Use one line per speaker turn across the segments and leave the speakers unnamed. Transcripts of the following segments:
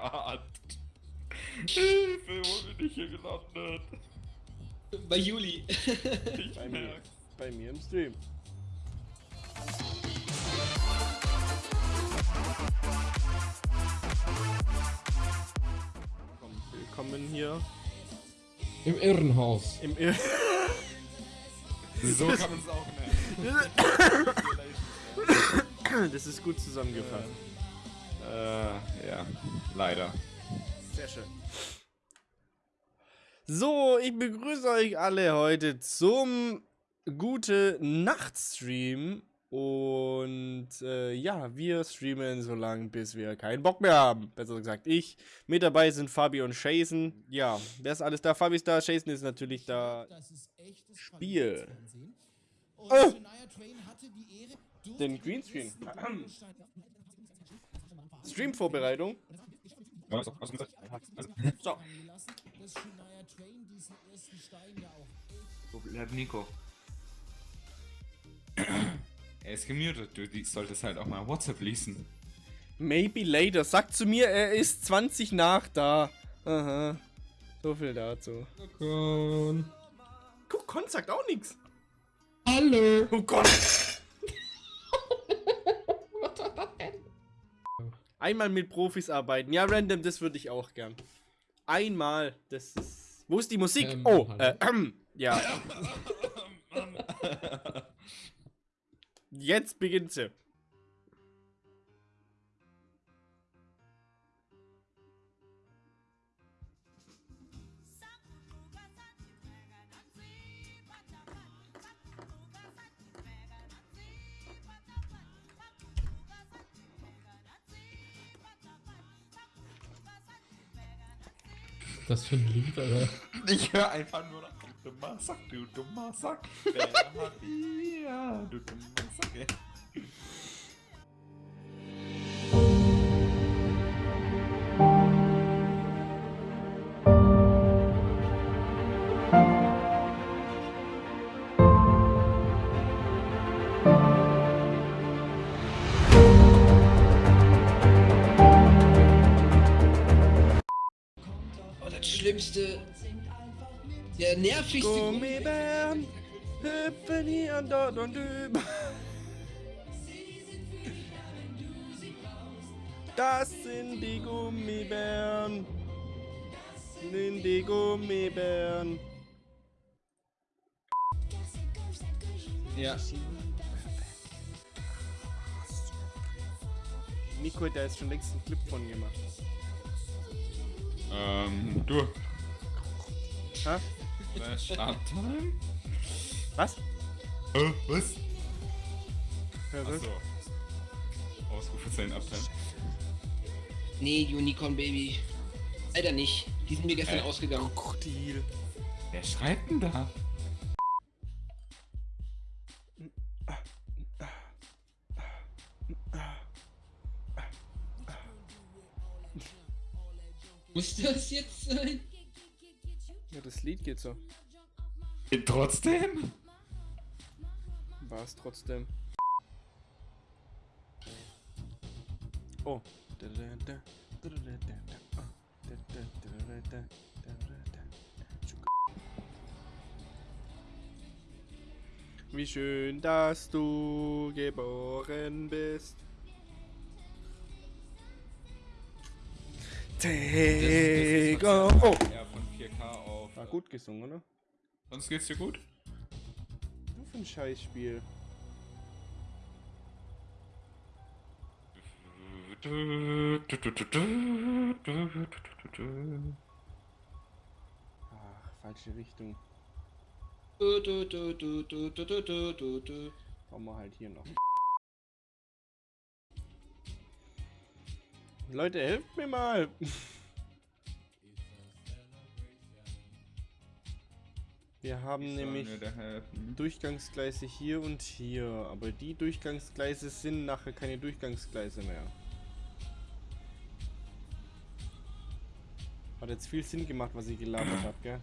Gott. Hilfe, wo bin ich hier gelandet?
Bei Juli.
Ich
Bei mir, bei mir im Stream. Willkommen hier
Im Irrenhaus.
im Ir
So kann man es auch nennen.
Das ist gut zusammengefasst.
Äh, ja, leider.
Sehr schön. So, ich begrüße euch alle heute zum Gute Nacht Stream. Und äh, ja, wir streamen so lange, bis wir keinen Bock mehr haben. Besser gesagt, ich. Mit dabei sind Fabi und Jason. Ja, wer ist alles da? Fabi ist da, Jason ist natürlich da.
Das ist echtes
Spiel. Oh. Den Greenscreen. Stream-Vorbereitung. So.
So hat Nico. Er ist gemutet, du die- solltest halt auch mal WhatsApp lesen.
Maybe later. Sagt zu mir, er ist 20 nach da. Aha. So viel dazu. Guck, Con sagt auch nichts.
Hallo.
Oh Gott. Einmal mit Profis arbeiten. Ja, random, das würde ich auch gern. Einmal. Das ist. Wo ist die Musik?
Ähm,
oh, äh, ähm, ja. Jetzt beginnt sie.
Das für ein Lied, Alter.
Ich höre einfach nur noch, du dummer Sack, du dummer Sack. Bier, du dummer Sack. ey.
Schlimmste. Der nervigste.
Gummibären hüpfen hier und dort und über. Das sind die Gummibären. Das sind die Gummibären.
Ja.
Nico da jetzt schon längst einen Clip von gemacht.
Ähm, du.
Hä?
Äh, Starttime?
Was? Ja, was?
Achso. Ausrufezeichen abteilen.
Nee, Unicorn Baby. Leider nicht. Die sind mir gestern
Äh.
ausgegangen.
Krokodil.
Wer schreibt denn da?
Muss das jetzt sein?
Ja, das Lied geht so.
Trotzdem?
War es trotzdem. Oh. Wie schön, dass du geboren bist. Take das, das,
oh. Von 4K auf.
War gut gesungen, oder?
Sonst geht's dir gut?
Du für ein Scheißspiel. Ach, falsche Richtung. Brauchen wir halt hier noch. Leute, helft mir mal! Wir haben nämlich Durchgangsgleise hier und hier, aber die Durchgangsgleise sind nachher keine Durchgangsgleise mehr. Hat jetzt viel Sinn gemacht, was ich gelabert habe, gell?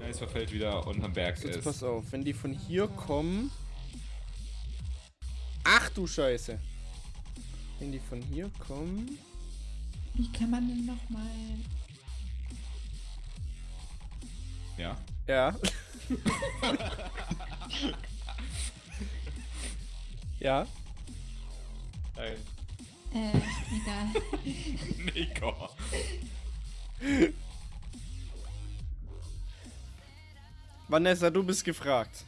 Ja, es verfällt wieder unterm Berg
Jetzt
ist.
pass auf, wenn die von hier kommen. Ach du Scheiße. Wenn die von hier kommen.
Wie kann man denn nochmal.
Ja.
Ja. ja.
Nein.
Äh, egal.
Nico.
Vanessa, du bist gefragt.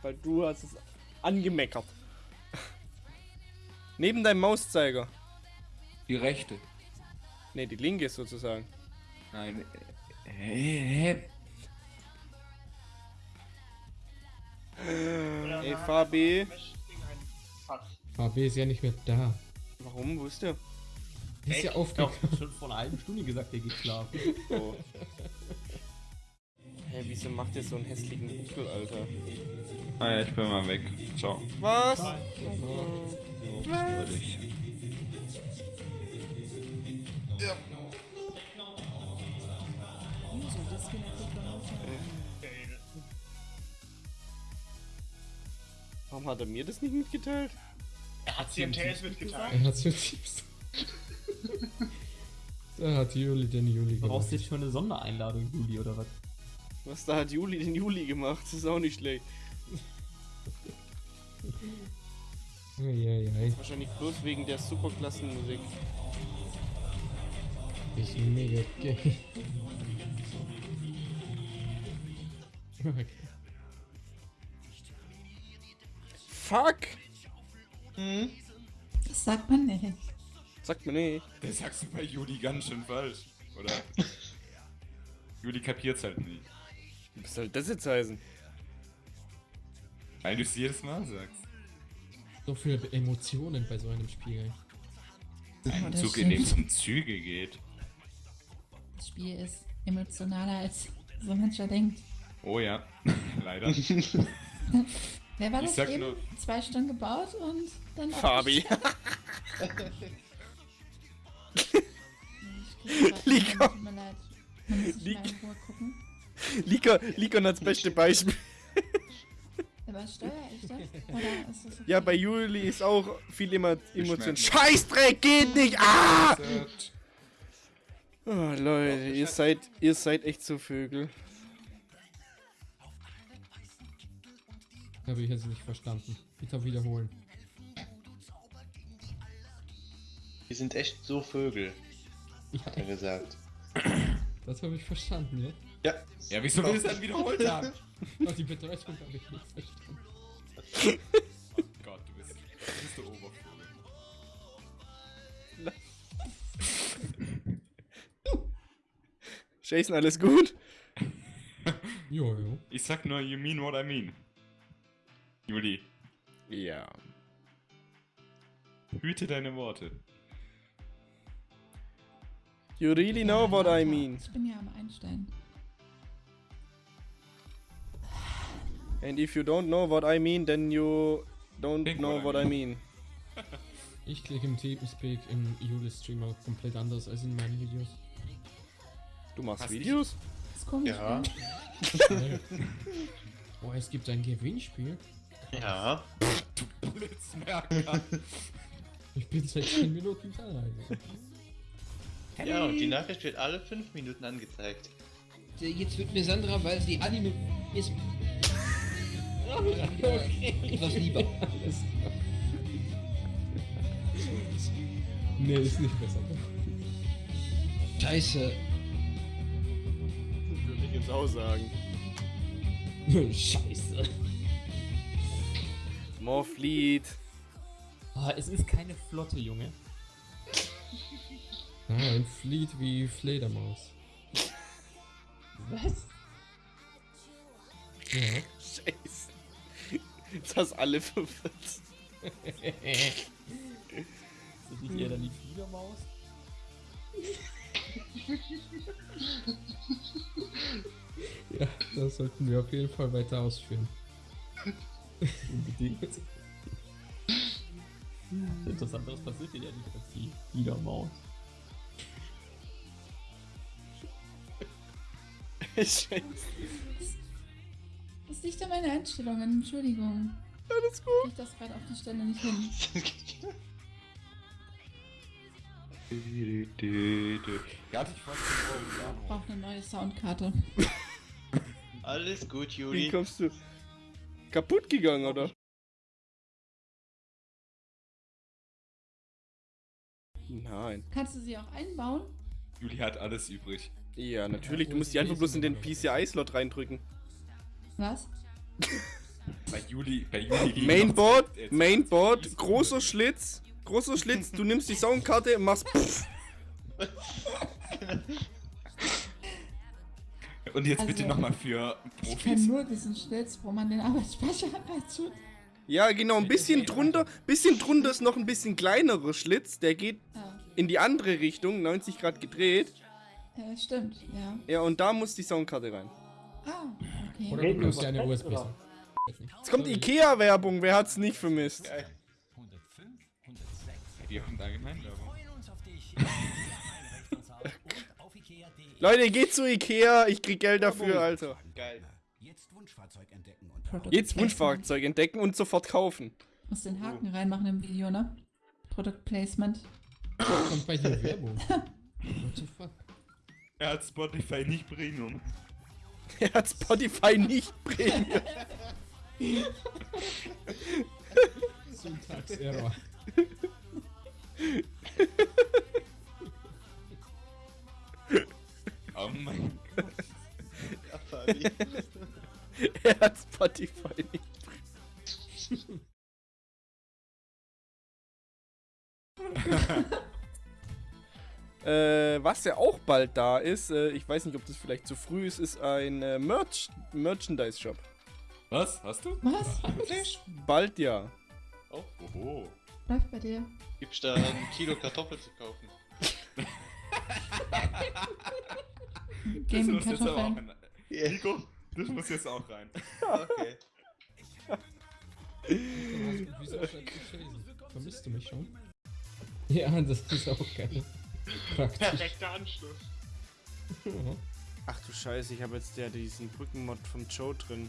Weil du hast es angemeckert. Neben deinem Mauszeiger.
Die rechte.
Ne, die linke sozusagen.
Nein. Hä? Hä?
Ey, Fabi.
HB ist ja nicht mehr da.
Warum? Wo ist der?
Ist ja
Ich
aufgegangen.
hab schon vor einer halben Stunde gesagt, der geht schlafen.
Oh. Hä, wieso macht der so einen hässlichen Buckel, Alter?
Ah ja, ich bin mal weg. Ciao.
Was?
Würde ich.
Warum hat er mir das nicht mitgeteilt?
Er hat CMTS mitgeteilt.
Er hat so tiefst. Da hat Juli den Juli
Du brauchst
gemacht.
jetzt schon eine Sondereinladung, Juli, oder was?
Was da hat Juli den Juli gemacht? Das ist auch nicht schlecht.
Eieiei.
Wahrscheinlich bloß wegen der Superklassenmusik.
Ist mega gay. Okay.
Fuck!
Das sagt man nicht.
Sagt mir nicht.
Das sagst du bei Juli ganz schön falsch, oder? Juli kapiert's halt nicht.
Was soll das jetzt heißen?
Weil du es jedes Mal sagst.
So viele Emotionen bei so einem Spiel.
Ein
das
Zug, in dem
stimmt.
es um Züge geht.
Das Spiel ist emotionaler als so mancher denkt.
Oh ja, leider.
Wer war
Ich
das eben?
nur-
Zwei Stunden gebaut und dann
Fabi.
In Ruhe gucken.
Likon, das beste Beispiel.
Ich das? Oder ist das okay?
Ja, bei Juli ist auch viel immer Emotion. Scheißdreck geht nicht! Ah! Oh, Leute, ihr seid, ihr seid echt so Vögel.
Habe ich jetzt nicht verstanden. Bitte wiederholen.
Wir sind echt so Vögel,
Ja,
hat er gesagt.
das habe ich verstanden, ja?
Ja.
Ja, wieso will es dann wiederholt haben?
Oh, die Bedeutung habe ich nicht verstanden.
Oh Gott, du bist, du bist der Obervogel.
Jason, alles gut?
Jo, jo.
Ich sag nur, you mean what I mean. Juli,
Ja.
hüte deine Worte.
You really know what I mean.
Ich bin ja am Einstellen.
And if you don't know what I mean, then you don't
Think
know
what
what
I
mean.
Ich klicke im Teamspeak im Juli-Streamer komplett anders als in meinen Videos.
Du machst
Hast
Videos?
Das komisch.
Ja.
oh, es gibt ein Gewinnspiel.
Ja.
Du Blitzmerker.
Ich bin seit 10 Minuten da.
Ja, und die Nachricht wird alle fünf Minuten angezeigt.
Jetzt wird mir Sandra, weil sie Anime ist. Okay. Etwas lieber.
Nee, ist nicht besser.
Scheiße.
Würde ich jetzt auch sagen.
Scheiße.
Morphlied.
Ah, es ist keine Flotte, Junge.
Ah, ein Fleet wie Fledermaus.
Was?
Ja.
Scheiße. Jetzt hast alle verwirrt.
Ist das nicht eher dann die Fledermaus?
ja, das sollten wir auf jeden Fall weiter ausführen.
Unbedingt. Etwas anderes passiert hier ja nicht als die Fledermaus.
Scheiße.
Das liegt an meinen Einstellungen. Entschuldigung.
Alles gut.
Ich das gerade auf die Stelle nicht hin.
Ja, ich
brauche eine neue Soundkarte.
Alles gut,
Wie
Juli.
kommst du? Kaputt gegangen, oder? Nein.
Kannst du sie auch einbauen?
Juli hat alles übrig.
Ja, natürlich. Du musst die einfach bloß in den PCI-Slot reindrücken.
Was?
Bei Juli, bei Juli
Mainboard, Mainboard, großer Schlitz, großer Schlitz. Du nimmst die Soundkarte, machst pff.
Und jetzt
Also,
bitte nochmal für
Ich kenne
Profis.
nur diesen Schlitz, wo man den Arbeitsspeicher reintut.
Ja, genau, ein bisschen drunter, bisschen drunter ist noch ein bisschen kleinerer Schlitz. Der geht
Ah,
in die andere Richtung, 90 Grad gedreht.
äh, stimmt, ja.
Ja, und da muss die Soundkarte rein.
Ah, okay.
Oder du bloß eine USB.
Jetzt kommt Ikea-Werbung, wer hat's nicht vermisst?
Die haben da Gemeinwerbung.
Leute, geht zu Ikea, ich krieg Geld dafür, Alter.
Geil.
Product
Jetzt
Placement.
Wunschfahrzeug entdecken und sofort kaufen.
Muss den Haken reinmachen im Video, ne? Product Placement.
Kommt bei dir Werbung. What the fuck?
Er hat Spotify nicht Premium.
Er hat Spotify nicht Premium.
Syntax-Error.
Oh mein Gott.
Ja, Fabi.
Er hat Spotify nicht. äh, was ja auch bald da ist, äh, ich weiß nicht, ob das vielleicht zu früh ist, ist ein äh, Merch Merchandise-Shop.
Was? Hast du?
Was?
Bald ja.
Oho.
Läuft bei dir?
Gibt's da ein Kilo Kartoffel zu kaufen?
Game
muss jetzt aber auch
Kartoffeln.
rein. Nico, das muss jetzt auch rein.
Okay.
Wieso? Vermisst du mich schon? Ja, das ist auch geil. Praktisch.
Perfekter Anschluss.
Ach du Scheiße, ich habe jetzt ja diesen Brückenmod vom Joe drin.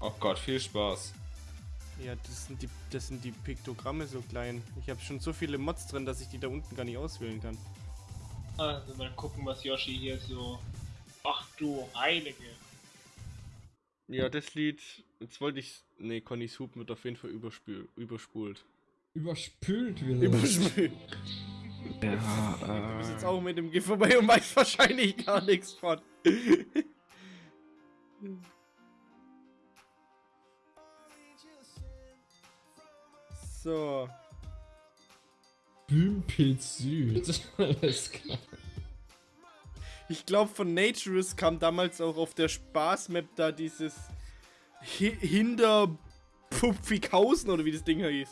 Oh Gott, viel Spaß.
Ja, das sind die, das sind die Piktogramme so klein. Ich habe schon so viele Mods drin, dass ich die da unten gar nicht auswählen kann.
Also mal gucken, was Yoshi hier so. Ach du Heilige.
Ja, das Lied, jetzt wollte ich. Nee, Connys Hub wird auf jeden Fall überspül, überspult.
Überspült wieder.
Überspült.
Ja,
Du bist jetzt auch mit dem Gift vorbei und weißt wahrscheinlich gar nichts von. so.
Bümpelz Süd. Alles klar.
Ich glaube, von Naturist kam damals auch auf der Spaßmap da dieses Hinter Pupfikhausen oder wie das Ding hieß.